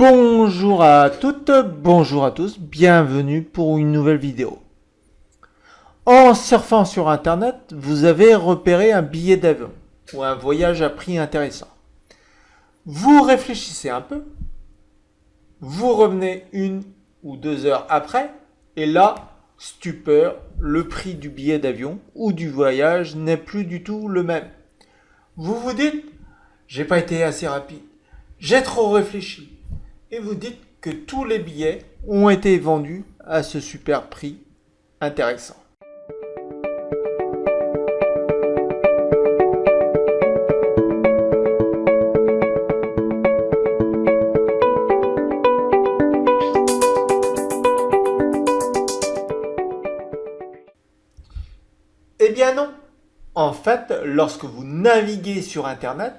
Bonjour à toutes, bonjour à tous, bienvenue pour une nouvelle vidéo. En surfant sur internet, vous avez repéré un billet d'avion ou un voyage à prix intéressant. Vous réfléchissez un peu, vous revenez une ou deux heures après, et là, stupeur, le prix du billet d'avion ou du voyage n'est plus du tout le même. Vous vous dites, j'ai pas été assez rapide, j'ai trop réfléchi. Et vous dites que tous les billets ont été vendus à ce super prix intéressant. Eh bien non. En fait, lorsque vous naviguez sur Internet,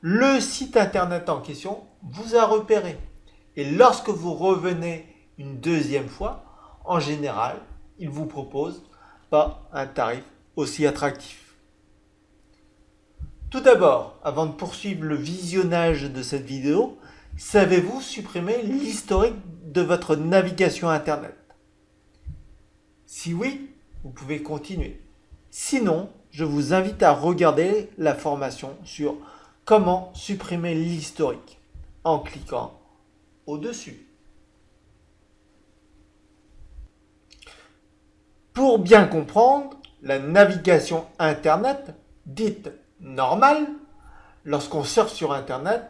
le site Internet en question vous a repéré. Et lorsque vous revenez une deuxième fois, en général, il vous propose pas un tarif aussi attractif. Tout d'abord, avant de poursuivre le visionnage de cette vidéo, savez-vous supprimer l'historique de votre navigation Internet? Si oui, vous pouvez continuer. Sinon, je vous invite à regarder la formation sur comment supprimer l'historique en cliquant au-dessus. Pour bien comprendre, la navigation Internet, dite normale, lorsqu'on surfe sur Internet,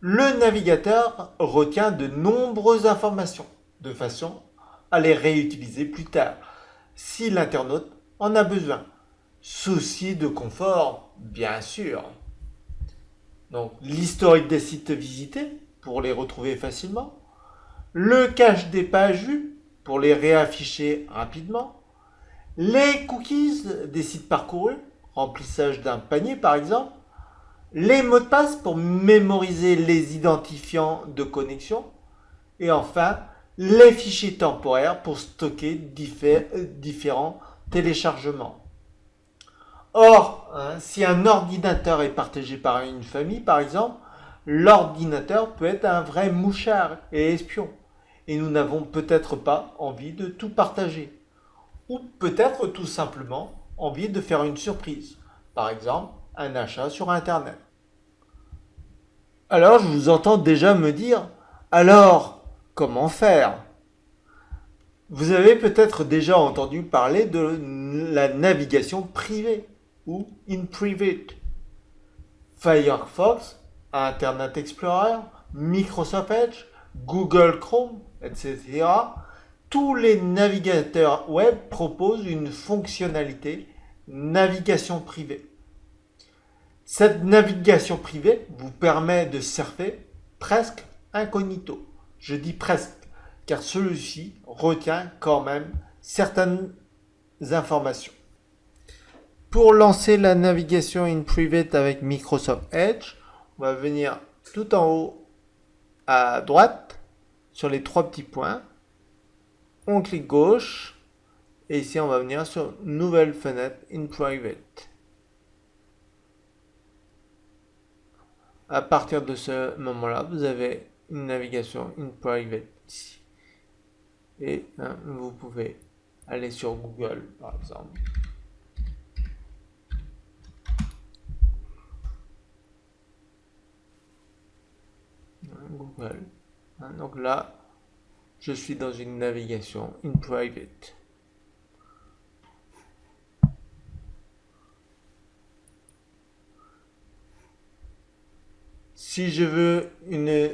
le navigateur retient de nombreuses informations de façon à les réutiliser plus tard si l'internaute en a besoin. Souci de confort, bien sûr. Donc l'historique des sites visités pour les retrouver facilement, le cache des pages vues pour les réafficher rapidement, les cookies des sites parcourus, remplissage d'un panier par exemple, les mots de passe pour mémoriser les identifiants de connexion, et enfin les fichiers temporaires pour stocker différents téléchargements. Or, hein, si un ordinateur est partagé par une famille, par exemple, l'ordinateur peut être un vrai mouchard et espion. Et nous n'avons peut-être pas envie de tout partager. Ou peut-être tout simplement envie de faire une surprise. Par exemple, un achat sur Internet. Alors je vous entends déjà me dire, alors comment faire? Vous avez peut-être déjà entendu parler de la navigation privée ou in private. Firefox, Internet Explorer, Microsoft Edge, Google Chrome, etc. Tous les navigateurs web proposent une fonctionnalité navigation privée. Cette navigation privée vous permet de surfer presque incognito. Je dis presque, car celui-ci retient quand même certaines informations. Pour lancer la navigation in private avec Microsoft Edge, on va venir tout en haut à droite sur les trois petits points. On clique gauche et ici on va venir sur nouvelle fenêtre in private. À partir de ce moment-là, vous avez une navigation in private ici. Et hein, vous pouvez aller sur Google par exemple. Hein, donc là, je suis dans une navigation in private. Si je veux une,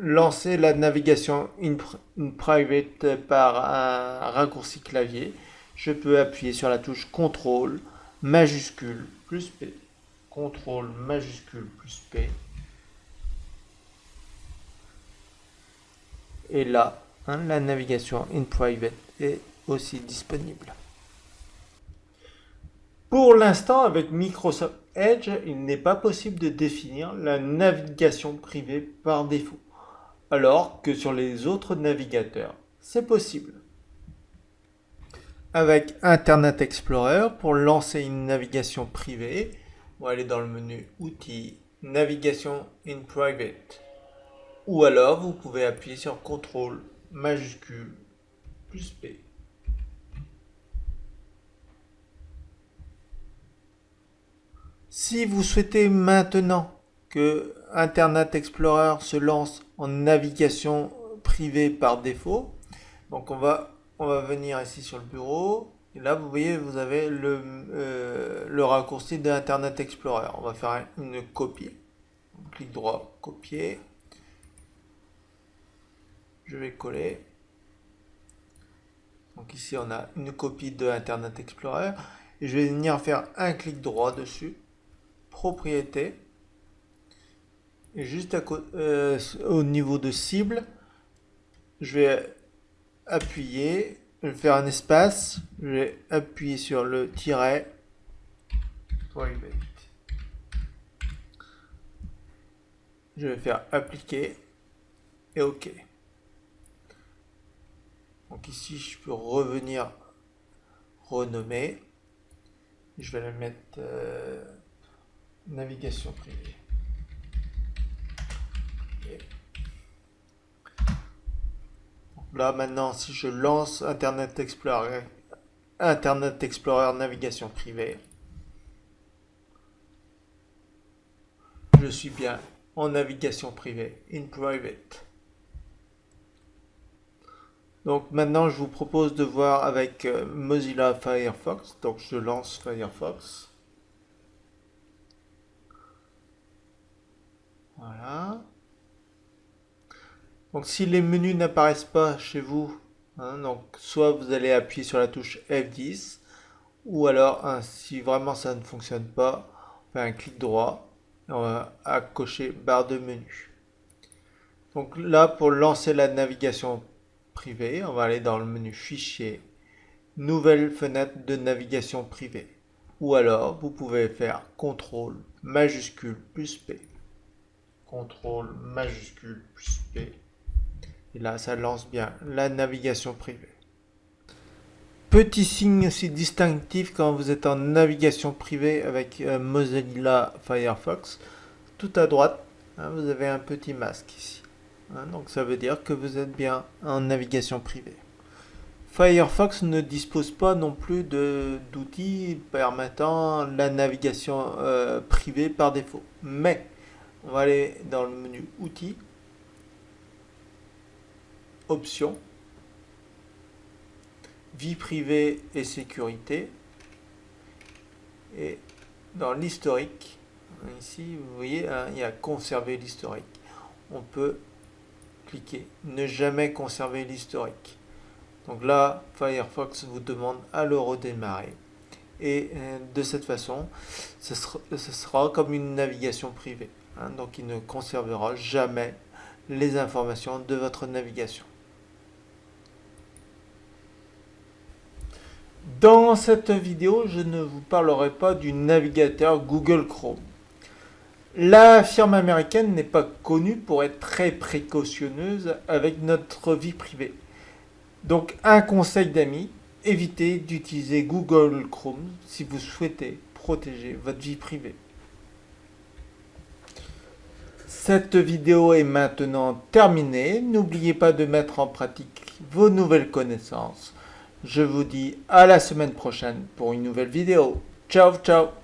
lancer la navigation in private par un raccourci clavier, je peux appuyer sur la touche CTRL majuscule plus P. CTRL majuscule plus P Et là, hein, la navigation in private est aussi disponible. Pour l'instant, avec Microsoft Edge, il n'est pas possible de définir la navigation privée par défaut, alors que sur les autres navigateurs, c'est possible. Avec Internet Explorer, pour lancer une navigation privée, on va aller dans le menu Outils, Navigation in Private. Ou alors vous pouvez appuyer sur CTRL majuscule plus P. Si vous souhaitez maintenant que Internet Explorer se lance en navigation privée par défaut, donc on va, on va venir ici sur le bureau, et là vous voyez vous avez le, euh, le raccourci d'Internet Explorer. On va faire une copie. clic droit, copier. Je vais coller. Donc ici on a une copie de Internet Explorer. Et je vais venir faire un clic droit dessus, propriété, et juste à euh, au niveau de cible, je vais appuyer, je vais faire un espace, je vais appuyer sur le tiret, je vais faire appliquer et OK. Donc ici, je peux revenir renommer. Je vais la mettre euh, navigation privée. là maintenant, si je lance Internet Explorer, Internet Explorer navigation privée, je suis bien en navigation privée, in private. Donc maintenant, je vous propose de voir avec euh, Mozilla Firefox. Donc je lance Firefox. Voilà. Donc si les menus n'apparaissent pas chez vous, hein, soit vous allez appuyer sur la touche F10, ou alors hein, si vraiment ça ne fonctionne pas, on fait un clic droit et on va cocher barre de menu. Donc là, pour lancer la navigation on va aller dans le menu Fichier, Nouvelle fenêtre de navigation privée. Ou alors, vous pouvez faire CTRL majuscule plus P. CTRL majuscule plus P. Et là, ça lance bien la navigation privée. Petit signe aussi distinctif quand vous êtes en navigation privée avec euh, Mozilla Firefox. Tout à droite, hein, vous avez un petit masque ici. Hein, donc ça veut dire que vous êtes bien en navigation privée. Firefox ne dispose pas non plus d'outils permettant la navigation euh, privée par défaut. Mais on va aller dans le menu Outils, Options, Vie privée et sécurité. Et dans l'historique, ici vous voyez, hein, il y a Conserver l'historique. On peut ne jamais conserver l'historique. Donc là, Firefox vous demande à le redémarrer. Et euh, de cette façon, ce sera, comme une navigation privée. Hein. donc il ne conservera jamais les informations de votre navigation. Dans cette vidéo, je ne vous parlerai pas du navigateur Google Chrome. La firme américaine n'est pas connue pour être très précautionneuse avec notre vie privée. Donc un conseil d'amis, évitez d'utiliser Google Chrome si vous souhaitez protéger votre vie privée. Cette vidéo est maintenant terminée. N'oubliez pas de mettre en pratique vos nouvelles connaissances. Je vous dis à la semaine prochaine pour une nouvelle vidéo. Ciao, ciao